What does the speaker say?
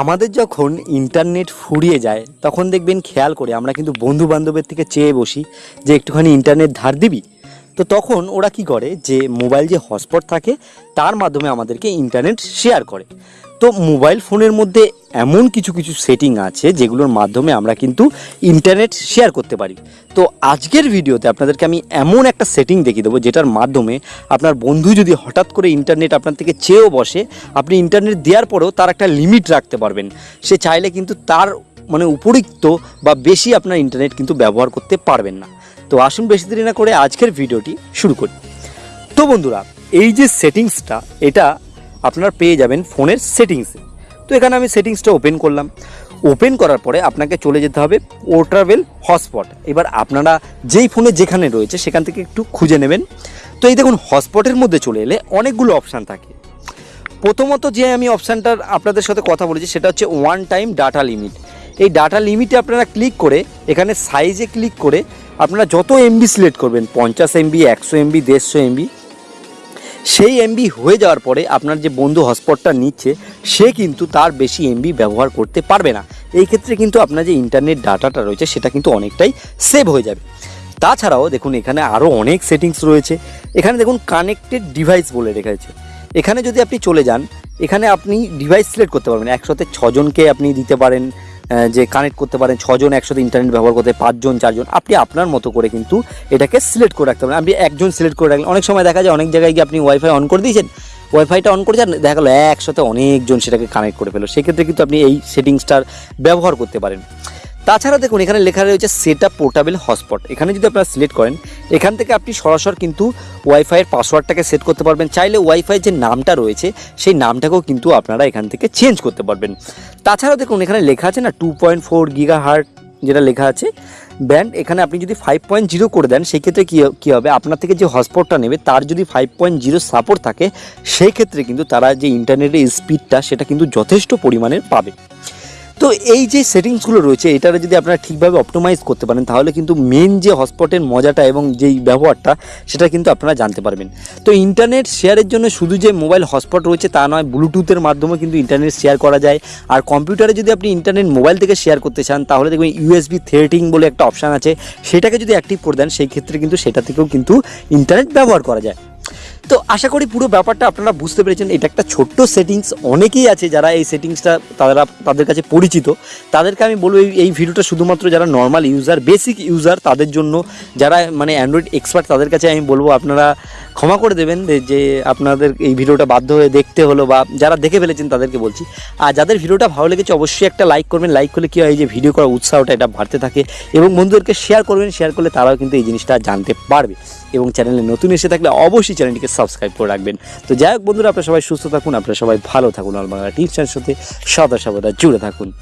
আমাদের যখন ইন্টারনেট ফুরিয়ে যায়, তখন দেখবেন খেয়াল করে আমরা কিন্তু বন্ধু বান্ধবের থেকে চেয়ে বসি যে একটুখানি ইন্টারনেট ধার দিবি? তো তখন ওরা কি করে যে মোবাইল যে হটস্পট থাকে, তার মাধ্যমে আমাদেরকে ইন্টারনেট শেয়ার করে। তো মোবাইল ফোনের মধ্যে এমন কিছু কিছু সেটিং আছে যেগুলোর মাধ্যমে আমরা কিন্তু ইন্টারনেট শেয়ার করতে পারি। তো আজকের ভিডিওতে আপনাদেরকে আমি এমন একটা সেটিং দেখিয়ে দেবো যেটার মাধ্যমে আপনার বন্ধু যদি হঠাৎ করে ইন্টারনেট আপনার থেকে চেয়েও বসে, আপনি ইন্টারনেট দেওয়ার পরেও তার একটা লিমিট রাখতে পারবেন। সে চাইলে কিন্তু তার মানে উপরিক্ত বা বেশি আপনার ইন্টারনেট কিন্তু ব্যবহার করতে পারবেন না। তো আসুন বেশি দেরি না করে আজকের ভিডিওটি শুরু করি। তো বন্ধুরা, এই যে সেটিংসটা, এটা আপনার পেয়ে যাবেন ফোনের সেটিংসে। তো এখানে আমি সেটিংসটা ওপেন করলাম। ওপেন করার পরে আপনাকে চলে যেতে হবে পোর্টাবেল হটস্পট। এবার আপনারা যেই ফোনে যেখানে রয়েছে, সেখান থেকে একটু খুঁজে নেবেন। তো এই দেখুন, হটস্পটের মধ্যে চলে এলে অনেকগুলো অপশান থাকে। প্রথমত যে আমি অপশানটার আপনাদের সাথে কথা বলেছি, সেটা হচ্ছে ওয়ান টাইম ডাটা লিমিট। এই ডাটা লিমিটে আপনারা ক্লিক করে, এখানে সাইজে ক্লিক করে আপনারা যত এমবি সিলেক্ট করবেন, পঞ্চাশ এমবি একশো এমবি দেড়শো এমবি সেই এমবি হয়ে যাওয়ার পরে আপনার যে বন্ধু হটস্পটটা নিচ্ছে, সে কিন্তু তার বেশি এমবি ব্যবহার করতে পারবে না। এই ক্ষেত্রে কিন্তু আপনার যে ইন্টারনেট ডাটাটা রয়েছে, সেটা কিন্তু অনেকটাই সেভ হয়ে যাবে। তাছাড়াও দেখুন, এখানে আরও অনেক সেটিংস রয়েছে। এখানে দেখুন কানেক্টেড ডিভাইস বলে রেখেছে এখানে যদি আপনি চলে যান, এখানে আপনি ডিভাইস সিলেক্ট করতে পারবেন। একসাথে ছজনকে আপনি দিতে পারেন। যে কানেক্ট করতে পারেন, ছজন একসাথে ইন্টারনেট ব্যবহার করতে পাঁচজন, চারজন, আপনি আপনার মতো করে কিন্তু এটাকে সিলেক্ট করে রাখতে পারেন। আপনি একজন সিলেক্ট করে রাখলেন, অনেক সময় দেখা যায় অনেক জায়গায় গিয়ে আপনি ওয়াইফাই অন করে দিয়েছেন ওয়াইফাইটা অন করে যান, দেখা গেলো একসাথে অনেকজন সেটাকে কানেক্ট করে ফেলো। সেক্ষেত্রে কিন্তু আপনি এই সেটিংসটার ব্যবহার করতে পারেন। তাছাড়া দেখুন, এখানে লেখা রয়েছে সেট আপ পোর্টাবেল হটস্পট। এখানে যদি আপনারা সিলেক্ট করেন, এখান থেকে আপনি সরাসরি কিন্তু ওয়াইফাইয়ের পাসওয়ার্ডটাকে সেট করতে পারবেন। চাইলে ওয়াইফাই যে নামটা রয়েছে, সেই নামটাকেও কিন্তু আপনারা এখান থেকে চেঞ্জ করতে পারবেন। তাছাড়া দেখুন, এখানে লেখা আছে না two point four giga hertz যেটা লেখা আছে। ব্যান্ড এখানে আপনি যদি ফাইভ পয়েন্ট জিরো করে দেন সেই ক্ষেত্রে কী কী হবে? আপনার থেকে যে হটস্পটটা নেবে, তার যদি ফাইভ পয়েন্ট জিরো সাপোর্ট থাকে সেই ক্ষেত্রে কিন্তু তারা যে ইন্টারনেটের স্পিডটা সেটা কিন্তু যথেষ্ট পরিমাণের পাবে। তো এই যে সেটিংসগুলো রয়েছে, এটারে যদি আপনারা ঠিকভাবে অপটোমাইজ করতে পারেন, তাহলে কিন্তু মেন যে হটস্পটের মজাটা এবং যেই ব্যবহারটা, সেটা কিন্তু আপনারা জানতে পারবেন। তো ইন্টারনেট শেয়ারের জন্য শুধু যে মোবাইল হটস্পট রয়েছে তা নয় ব্লুটুথের মাধ্যমে কিন্তু ইন্টারনেট শেয়ার করা যায়। আর কম্পিউটারে যদি আপনি ইন্টারনেট মোবাইল থেকে শেয়ার করতে চান, তাহলে দেখবেন ইউএসবি থ্রেটিং বলে একটা অপশান আছে। সেটাকে যদি অ্যাক্টিভ করে দেন, সেই ক্ষেত্রে কিন্তু সেটা থেকেও কিন্তু ইন্টারনেট ব্যবহার করা যায়। তো আশা করি পুরো ব্যাপারটা আপনারা বুঝতে পেরেছেন। এটা একটা ছোট্ট সেটিংস অনেকেই আছে যারা এই সেটিংসটা তারা তাদের কাছে পরিচিত। তাদেরকে আমি বলব এই- ভিডিওটা শুধুমাত্র যারা নর্মাল ইউজার বেসিক ইউজার তাদের জন্য যারা মানে অ্যান্ড্রয়েড এক্সপার্ট তাদের কাছে আমি বলব আপনারা ক্ষমা করে দেবেন যে- আপনাদের এই ভিডিওটা বাধ্য হয়ে দেখতে হলো বা যারা দেখে ফেলেছেন তাদেরকে বলছি। আর যাদের ভিডিওটা ভালো লেগেছে অবশ্যই একটা লাইক করবেন। লাইক করলে কী হয় যে ভিডিও করার উৎসাহটা এটা বাড়তে থাকে এবং বন্ধুদেরকে শেয়ার করবেন। শেয়ার করলে তারাও কিন্তু এই জিনিসটা জানতে পারবে এবং চ্যানেলে নতুন এসে থাকলে অবশ্যই চ্যানেলটিকে সাবস্ক্রাইব করে রাখবেন। তো যাই হোক বন্ধুরা, আপনারা সবাই সুস্থ থাকুন, আপনারা সবাই ভালো থাকুন। অলবাংলা টিপসের সাথে সদা সর্বদা জুড়ে থাকুন।